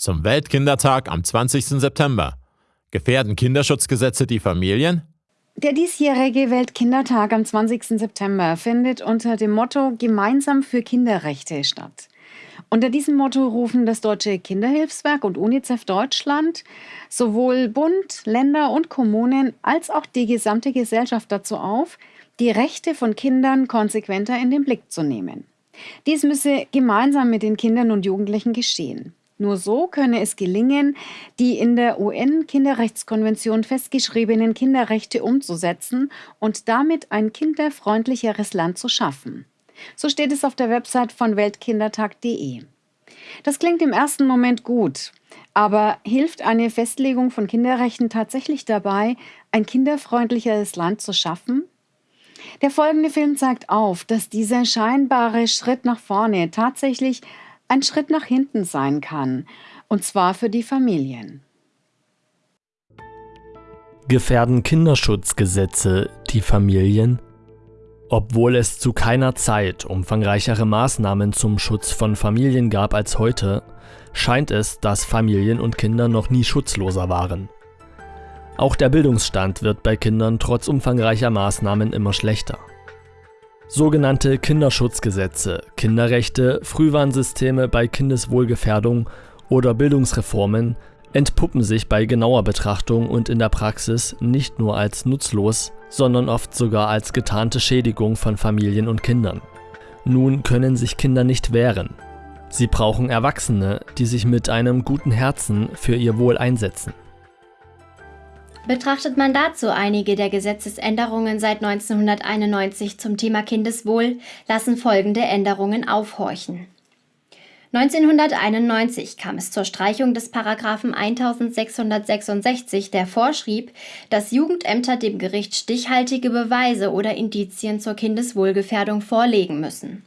Zum Weltkindertag am 20. September. Gefährden Kinderschutzgesetze die Familien? Der diesjährige Weltkindertag am 20. September findet unter dem Motto Gemeinsam für Kinderrechte statt. Unter diesem Motto rufen das Deutsche Kinderhilfswerk und UNICEF Deutschland sowohl Bund, Länder und Kommunen als auch die gesamte Gesellschaft dazu auf, die Rechte von Kindern konsequenter in den Blick zu nehmen. Dies müsse gemeinsam mit den Kindern und Jugendlichen geschehen. Nur so könne es gelingen, die in der UN-Kinderrechtskonvention festgeschriebenen Kinderrechte umzusetzen und damit ein kinderfreundlicheres Land zu schaffen. So steht es auf der Website von weltkindertag.de. Das klingt im ersten Moment gut, aber hilft eine Festlegung von Kinderrechten tatsächlich dabei, ein kinderfreundlicheres Land zu schaffen? Der folgende Film zeigt auf, dass dieser scheinbare Schritt nach vorne tatsächlich ein Schritt nach hinten sein kann, und zwar für die Familien. Gefährden Kinderschutzgesetze die Familien? Obwohl es zu keiner Zeit umfangreichere Maßnahmen zum Schutz von Familien gab als heute, scheint es, dass Familien und Kinder noch nie schutzloser waren. Auch der Bildungsstand wird bei Kindern trotz umfangreicher Maßnahmen immer schlechter. Sogenannte Kinderschutzgesetze, Kinderrechte, Frühwarnsysteme bei Kindeswohlgefährdung oder Bildungsreformen entpuppen sich bei genauer Betrachtung und in der Praxis nicht nur als nutzlos, sondern oft sogar als getarnte Schädigung von Familien und Kindern. Nun können sich Kinder nicht wehren. Sie brauchen Erwachsene, die sich mit einem guten Herzen für ihr Wohl einsetzen. Betrachtet man dazu einige der Gesetzesänderungen seit 1991 zum Thema Kindeswohl, lassen folgende Änderungen aufhorchen. 1991 kam es zur Streichung des Paragraphen 1666, der vorschrieb, dass Jugendämter dem Gericht stichhaltige Beweise oder Indizien zur Kindeswohlgefährdung vorlegen müssen.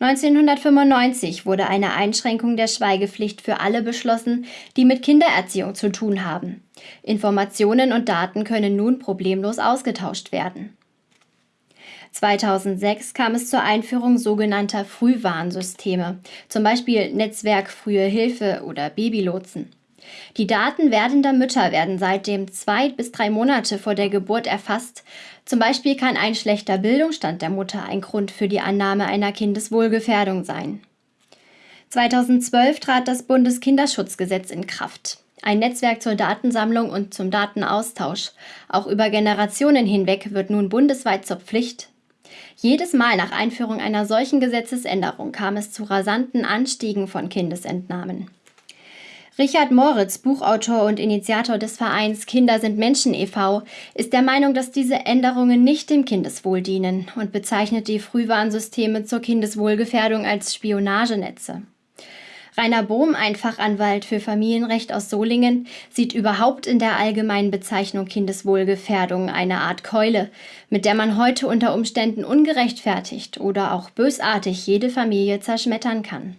1995 wurde eine Einschränkung der Schweigepflicht für alle beschlossen, die mit Kindererziehung zu tun haben. Informationen und Daten können nun problemlos ausgetauscht werden. 2006 kam es zur Einführung sogenannter Frühwarnsysteme, zum Beispiel Netzwerk Frühe Hilfe oder Babylotsen. Die Daten werdender Mütter werden seitdem zwei bis drei Monate vor der Geburt erfasst. Zum Beispiel kann ein schlechter Bildungsstand der Mutter ein Grund für die Annahme einer Kindeswohlgefährdung sein. 2012 trat das Bundeskinderschutzgesetz in Kraft. Ein Netzwerk zur Datensammlung und zum Datenaustausch. Auch über Generationen hinweg wird nun bundesweit zur Pflicht. Jedes Mal nach Einführung einer solchen Gesetzesänderung kam es zu rasanten Anstiegen von Kindesentnahmen. Richard Moritz, Buchautor und Initiator des Vereins Kinder sind Menschen e.V., ist der Meinung, dass diese Änderungen nicht dem Kindeswohl dienen und bezeichnet die Frühwarnsysteme zur Kindeswohlgefährdung als Spionagenetze. Rainer Bohm, ein Fachanwalt für Familienrecht aus Solingen, sieht überhaupt in der allgemeinen Bezeichnung Kindeswohlgefährdung eine Art Keule, mit der man heute unter Umständen ungerechtfertigt oder auch bösartig jede Familie zerschmettern kann.